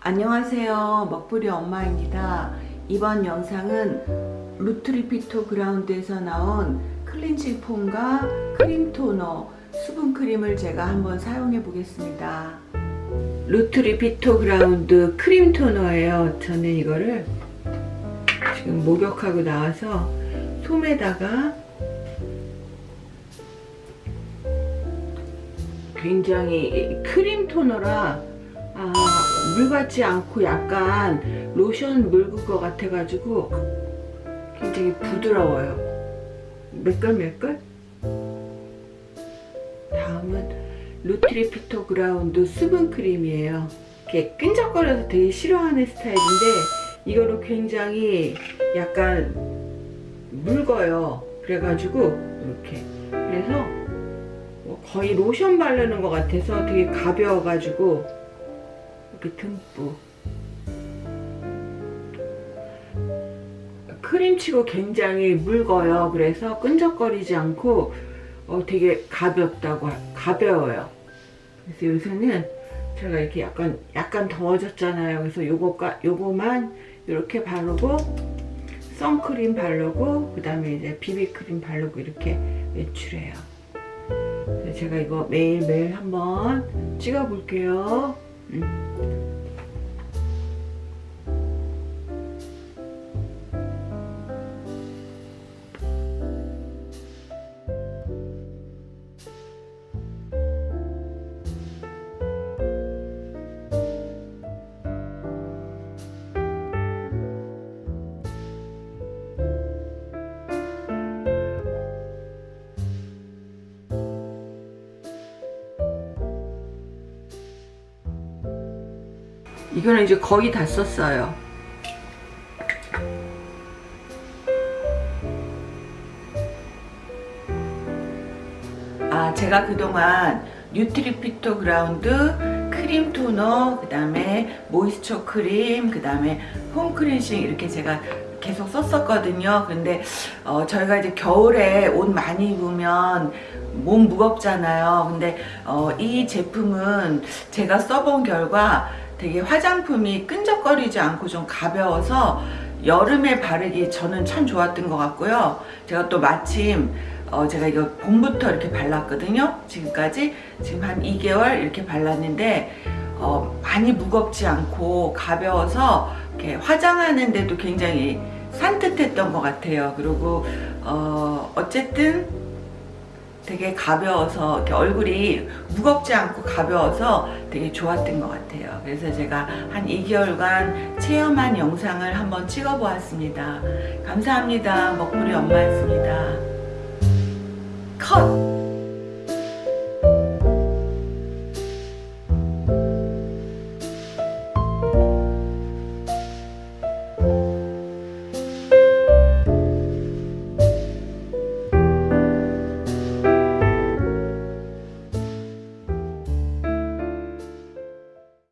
안녕하세요. 먹부리 엄마입니다. 이번 영상은 뉴트리피토 그라운드에서 나온 cleansing foam과 크림 토너 수분 크림을 제가 한번 사용해 보겠습니다. 뉴트리피토 그라운드 크림 토너예요. 저는 이거를 지금 목욕하고 나와서 솜에다가 굉장히 크림 토너라 아, 물 같지 않고 약간 로션 묽을 것 같아 가지고 굉장히 부드러워요. 매끌매끌 다음은 뉴트리피토 그라운드 수분 크림이에요. 이렇게 끈적거려서 되게 싫어하는 스타일인데 이거는 굉장히 약간 묽어요. 그래가지고 이렇게. 그래서 뭐 거의 로션 바르는 것 같아서 되게 가벼워가지고 이렇게 듬뿍 크림치고 굉장히 묽어요. 그래서 끈적거리지 않고 어, 되게 가볍다고 가벼워요. 그래서 요새는 제가 이렇게 약간 약간 더워졌잖아요. 그래서 요거가 요거만 이렇게 바르고 선크림 바르고 그 다음에 이제 비비크림 바르고 이렇게 외출해요. 제가 이거 매일매일 한번 찍어 볼게요 음. 이거는 이제 거의 다 썼어요. 아 제가 그동안 뉴트리피토 그라운드 크림 토너 그 다음에 moisture 크림 그 다음에 foam cleansing 이렇게 제가 계속 썼었거든요 근데 어, 저희가 이제 겨울에 옷 많이 입으면 몸 무겁잖아요 근데 어, 이 제품은 제가 써본 결과 되게 화장품이 끈적거리지 않고 좀 가벼워서 여름에 바르기 저는 참 좋았던 것 같고요. 제가 또 마침 어 제가 이거 봄부터 이렇게 발랐거든요. 지금까지. 지금 한 2개월 이렇게 발랐는데 어 많이 무겁지 않고 가벼워서 이렇게 화장하는데도 굉장히 산뜻했던 것 같아요. 그리고 어 어쨌든 되게 가벼워서 이렇게 얼굴이 무겁지 않고 가벼워서 되게 좋았던 것 같아요. 그래서 제가 한 2개월간 체험한 영상을 한번 찍어 보았습니다. 감사합니다. 먹구리 엄마였습니다. 컷!